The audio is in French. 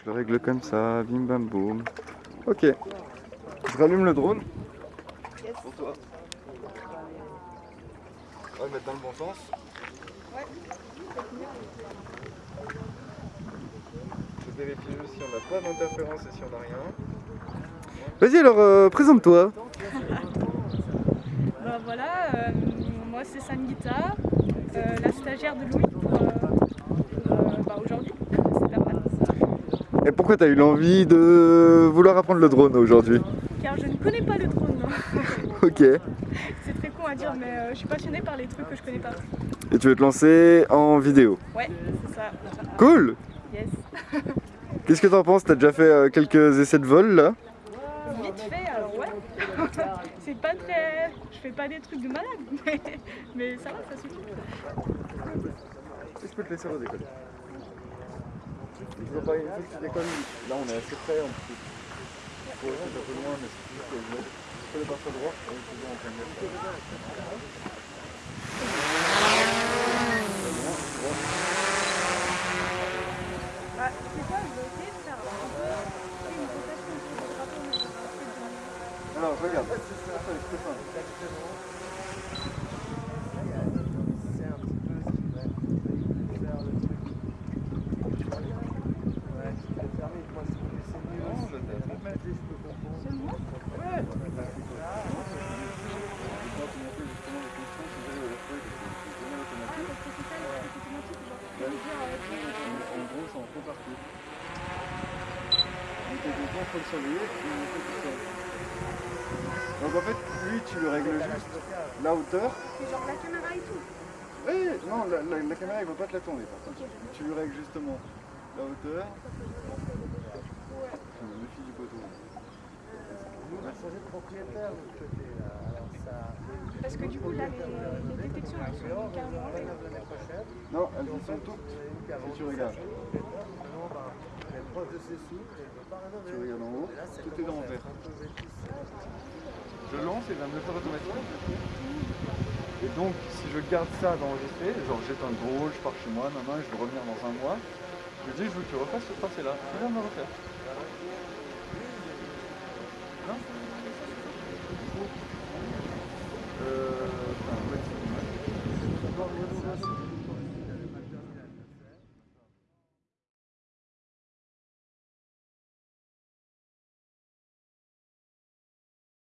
Je le règle comme ça, bim bam boum. Ok. Je rallume le drone. Pour toi. On va le mettre dans le bon sens. Ouais. Je vérifie juste si on n'a pas d'interférence et si on n'a rien. Vas-y alors, euh, présente-toi. Bah voilà, euh, moi c'est Sangeeta, euh, la stagiaire de Louis pour euh, euh, bah, aujourd'hui. C'est pas mal. Et pourquoi tu as eu l'envie de vouloir apprendre le drone aujourd'hui? Car je ne connais pas le drone. Ok. c'est très con à dire, mais euh, je suis passionnée par les trucs que je connais pas. Et tu veux te lancer en vidéo? Ouais, c'est ça. Cool Yes. Qu'est-ce que t'en penses? T'as déjà fait euh, quelques essais de vol là? Vite fait, alors ouais. c'est pas très. Je fais pas des trucs de malade, mais, mais ça va, ça suffit. Je peux te laisser redécoller. Il faut pas, tu décolles. Là on est assez près plus. Ouais, c'est un peu loin, mais c'est juste que je peux le droit. On c'est je de faire un peu une le je regarde, c'est simple. Seulement Ah, parce que c'est ça, le truc automatique, genre. Je veux dire, euh, tu sais, Donc, tes contrôles, faut le surveiller et il faut tout seul. Donc en fait, lui, tu le règles juste la hauteur. c'est genre la caméra et tout. Oui, non, la, la- la caméra, il va pas te la tourner par contre. Tu lui règles justement la hauteur. Ouais. Du poteau. On a changé de propriétaire de l'autre côté là. Alors ça. Parce que du coup, là, les, les détections, elles sont carrément. Non, elles sont toutes. Si tu regardes, tu en haut, là, tout est dans vert. un. Je lance et il va me le faire automatiquement. Et donc, si je garde ça d'enregistrer, genre j'éteins le drôle, je pars chez moi, maman, je veux revenir dans un mois, je lui dis, je veux que tu refasses ce tracé-là. Tu viens me refaire. Non